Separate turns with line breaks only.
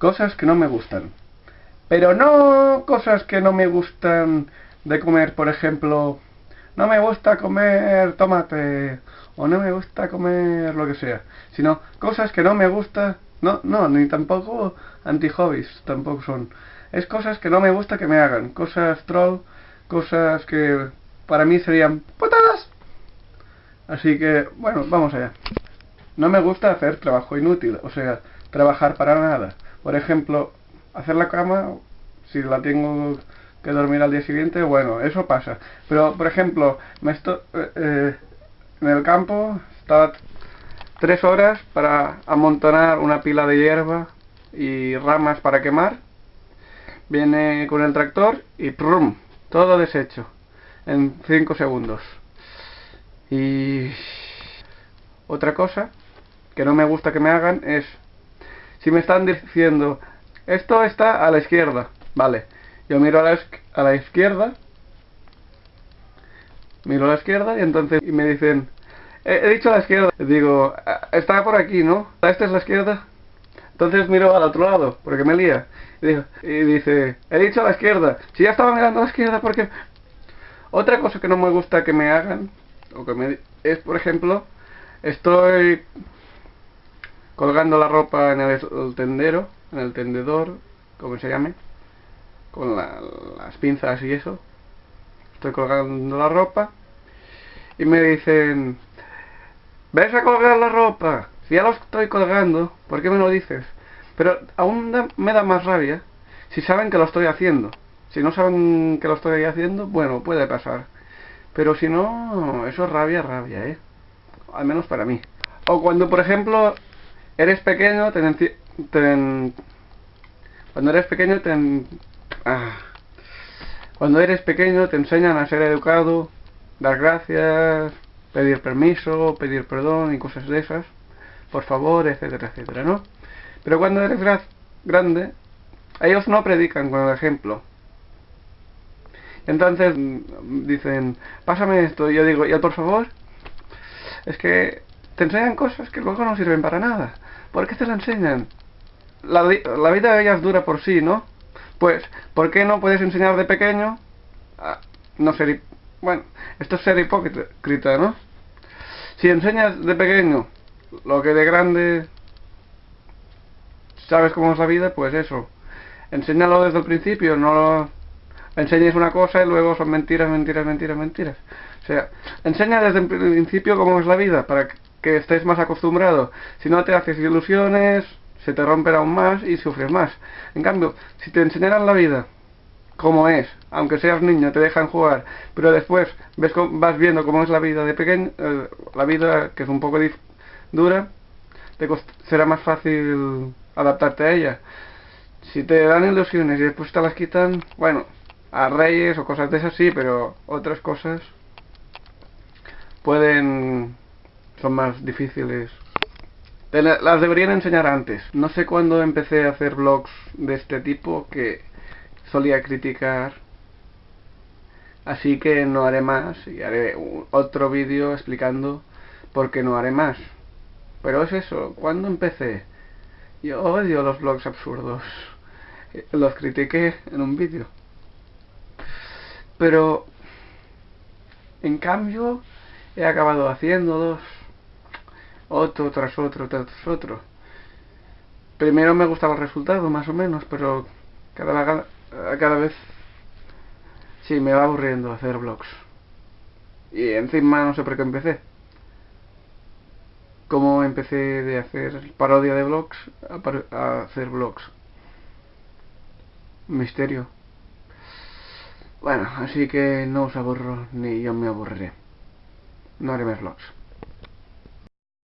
cosas que no me gustan. Pero no cosas que no me gustan de comer, por ejemplo, no me gusta comer tomate o no me gusta comer lo que sea, sino cosas que no me gusta, no, no, ni tampoco anti-hobbies, tampoco son. Es cosas que no me gusta que me hagan, cosas troll, cosas que para mí serían putadas. Así que, bueno, vamos allá. No me gusta hacer trabajo inútil, o sea, trabajar para nada. Por ejemplo, hacer la cama, si la tengo que dormir al día siguiente, bueno, eso pasa. Pero, por ejemplo, me estoy, eh, eh, en el campo, estaba tres horas para amontonar una pila de hierba y ramas para quemar. Viene con el tractor y ¡prum! Todo deshecho en cinco segundos. Y otra cosa que no me gusta que me hagan es si me están diciendo esto está a la izquierda, vale, yo miro a la, a la izquierda, miro a la izquierda y entonces me dicen, he, dicho a la izquierda, digo, ah, está por aquí, ¿no? ¿Esta es la izquierda? Entonces miro al otro lado, porque me lía. Y, y dice, he dicho a la izquierda. Si ya estaba mirando a la izquierda, porque... Otra cosa que no me gusta que me hagan, o que me, es, por ejemplo, estoy colgando la ropa en el tendero, en el tendedor, como se llame, con las pinzas y eso. Estoy colgando la ropa y me dicen, ¿ves a colgar la ropa? Si ya lo estoy colgando, ¿por qué me lo dices? Pero aún me da más rabia si saben que lo estoy haciendo. Si no saben que lo estoy haciendo, bueno, puede pasar. Pero si no, eso es rabia, rabia, ¿eh? Al menos para mí. O cuando, por ejemplo, eres pequeño, te, cuando eres pequeño te... Ah. Cuando eres pequeño te enseñan a ser educado, dar gracias, pedir permiso, pedir perdón y cosas de esas, por favor, etcétera, etcétera, ¿no? Pero cuando eres grande, ellos no predican con el ejemplo. Entonces mm, dicen, pásame esto, y yo digo, ¿y por favor? Es que te enseñan cosas que luego no sirven para nada. ¿Por qué te la enseñan? la, la vida de ellas dura por sí, ¿no? Pues, ¿por qué no puedes enseñar de pequeño a no ser... Bueno, esto es ser hipócrita, ¿no? Si enseñas de pequeño lo que de grande sabes cómo es la vida, pues eso. Enséñalo desde el principio, no lo enseñes una cosa y luego son mentiras, mentiras, mentiras, mentiras. O sea, enseña desde el principio cómo es la vida, para que estés más acostumbrado. Si no te haces ilusiones, se te romperá aún más y sufres más. En cambio, si te enseñaran la vida como es, aunque seas niño, te dejan jugar, pero después ves vas viendo cómo es la vida de pequeño, eh, la vida que es un poco dura, te será más fácil adaptarte a ella. Si te dan ilusiones y después te las quitan, bueno, a reyes o cosas de esas sí, pero otras cosas pueden son más difíciles las deberían enseñar antes. No sé cuándo empecé a hacer vlogs de este tipo que solía criticar. Así que no haré más y haré otro vídeo explicando por qué no haré más. Pero es eso, ¿cuándo empecé? Yo odio los vlogs absurdos. Los critiqué en un vídeo. Pero, en cambio, he acabado haciendo dos otro tras otro tras otro. Primero me gustaba el resultado, más o menos, pero cada, cada vez sí me va aburriendo hacer vlogs. Y encima no sé por qué empecé. Como empecé de hacer parodia de vlogs a, a hacer vlogs. Misterio. Bueno, así que no os aburro ni yo me aburriré. No haré más vlogs.